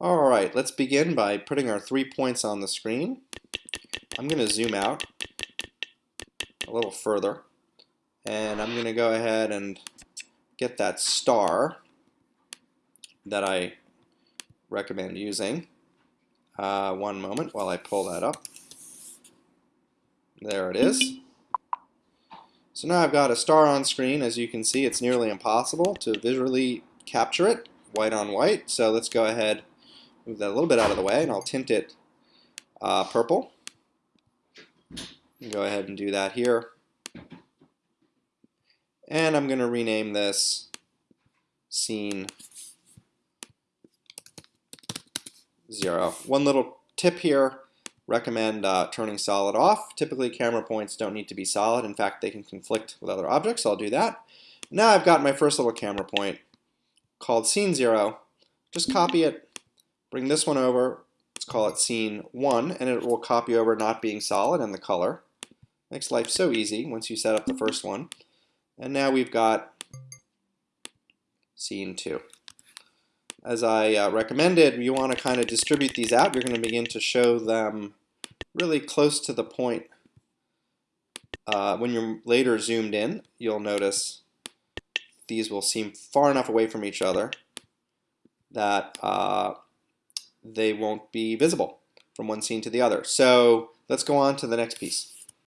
Alright, let's begin by putting our three points on the screen. I'm going to zoom out a little further and I'm going to go ahead and get that star that I recommend using. Uh, one moment while I pull that up. There it is. So now I've got a star on screen. As you can see, it's nearly impossible to visually capture it white on white. So let's go ahead move that a little bit out of the way, and I'll tint it uh, purple. Go ahead and do that here. And I'm going to rename this scene 0. One little tip here, recommend uh, turning solid off. Typically camera points don't need to be solid. In fact, they can conflict with other objects, so I'll do that. Now I've got my first little camera point called scene 0. Just copy it Bring this one over, let's call it scene 1, and it will copy over not being solid and the color. Makes life so easy once you set up the first one. And now we've got scene 2. As I uh, recommended, you want to kind of distribute these out. You're going to begin to show them really close to the point. Uh, when you're later zoomed in, you'll notice these will seem far enough away from each other that uh, they won't be visible from one scene to the other. So let's go on to the next piece.